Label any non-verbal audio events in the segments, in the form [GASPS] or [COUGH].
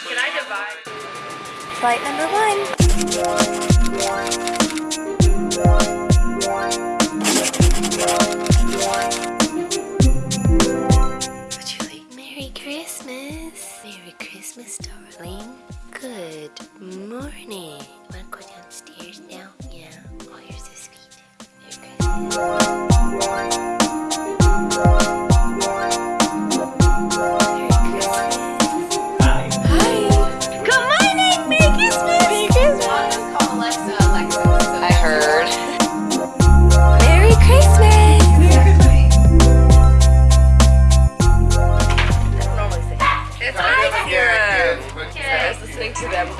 Can I divide? Flight number one. Julie, Merry Christmas. Merry Christmas, darling. Good morning.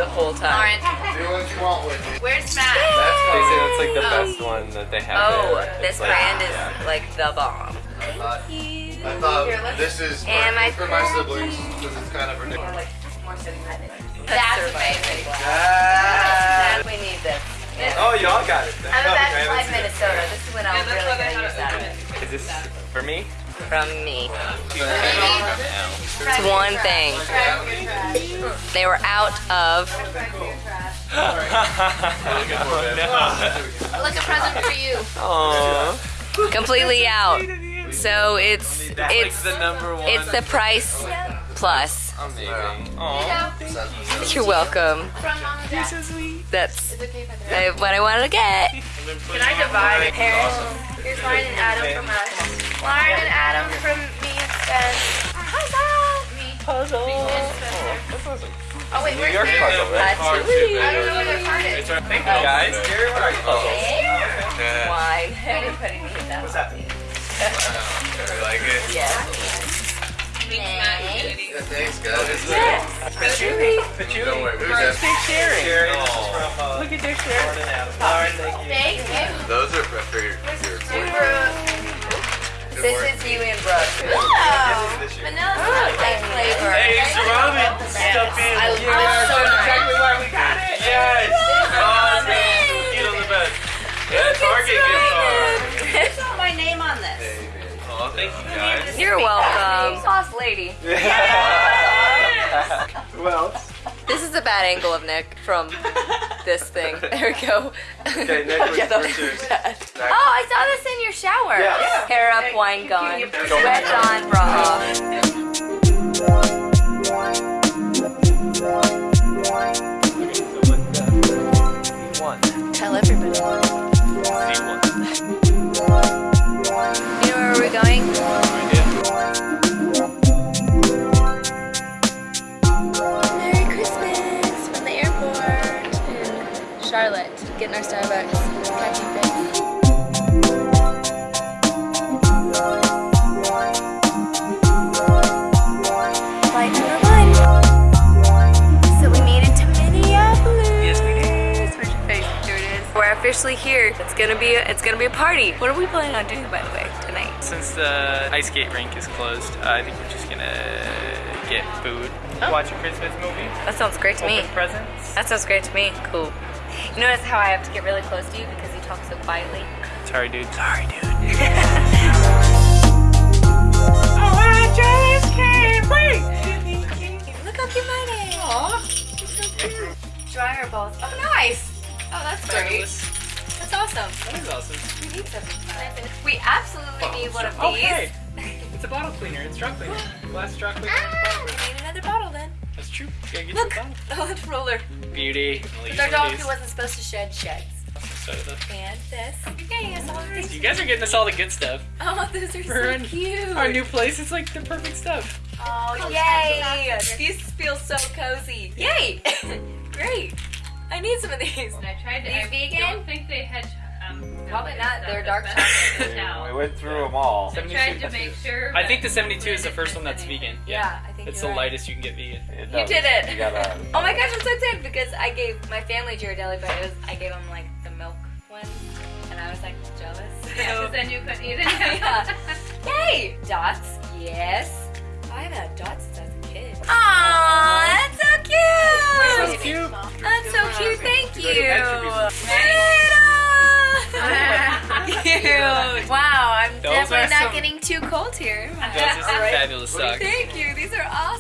The whole time. Do what you want with it. Where's Matt? That's they say that's like the best one that they have. Oh, there. this like, brand is yeah. like the bomb. I thought, I thought this is And my for my siblings because it's kind of ridiculous. That's amazing. Ah. We need this. Oh, y'all got it. Then. I'm No, about I to haven't fly seen it. Minnesota. This is when I'm really gonna use that. Is this for me? From me. It's one thing. They were out of. [LAUGHS] Like a present for you. Aww. completely out. So it's it's the number one. it's the price plus. Amazing. You're welcome. Mom and dad. That's what I wanted to get. Can I divide it? Here's Lauren and Adam from us. Lauren and Adam from me and Spen. Puzzle! Me. Puzzle. And Spencer. That's awesome. Oh wait, New where's York puzzle, right? That's I don't know where their card is. Thank you guys. Gary, what are you puzzles? Wine. Everybody needs that. What's that? You like it? Yeah. Yeah, thanks, guys. Patchouli. Patchouli. Don't worry, who's that? Sherry. Sherry. This is from uh, Look at their Lauren and Lauren, thank you. Thank you. Those are for your, your This is you and Brooke. Vanilla Like flavor. Hey, it's Robin. Step in. I love so exactly why we got it. Yes. Oh, man. You know the best. Yeah, Target gift card. saw my name on this. Oh, thank you guys. You're welcome. Sauce lady. [LAUGHS] Who else? This is a bad angle of Nick from [LAUGHS] this thing. [LAUGHS] There we go. Okay, [LAUGHS] Nick, what's Yeah, that was bad. Oh, I saw this in your shower. Yeah. Hair up, wine gone. Sweat on, bra off. Charlotte. Getting our Starbucks. Catching things. Flight number one. So we made it to Minneapolis. Yes, we did. Where's your face? Here it is. We're officially here. It's gonna be a, it's gonna be a party. What are we planning on doing, by the way, tonight? Since the ice skate rink is closed, uh, I think we're just gonna get food, watch a Christmas movie, That sounds great to me. open presents. That sounds great to me. Cool. You [LAUGHS] notice how I have to get really close to you because you talk so quietly? Sorry, dude. Sorry, dude. [LAUGHS] Oh my James came! Look how cute mine is. Aww. Dryer balls. Oh, nice. Oh, that's great. That's awesome. That is awesome. We need something. We absolutely need one of these. hey. It's a bottle cleaner. It's straw [GASPS] cleaner. Glass straw cleaner. Ah, true. You gotta get Look, the [LAUGHS] oh, it's roller. Beauty. I'll Our dog who wasn't supposed to shed sheds. So the- And this. You're getting us all of these. You guys are getting us all the good stuff. Oh, [LAUGHS] those are For our- so cute. Our new place is like the perfect stuff. Oh, yay! These feel so cozy. Yay! [LAUGHS] Great. I need some of these. I tried to. These I vegan? don't think they had. Um, Probably not. They're dark best I could We went through them all. I tried to make sure. I think the 72 is the first one that's any. vegan. Yeah, I think It's you're the right. lightest you can get vegan. You did it. You gotta. Oh my gosh, I'm so excited because I gave my family Ghirardelli, but it was I gave them like the milk one, and I was like jealous. [LAUGHS] Yeah, So- 'cause then you couldn't eat it. Yeah. [LAUGHS] Yay! Dots, yes. I haven't had dots since I was a kid. Aww, that's so cute. That's So cute. That's so cute. Thank you. Attributes. Cute. [LAUGHS] Wow, I'm Those definitely are not some- getting too cold here. Those are some fabulous socks. Thank you. These are awesome.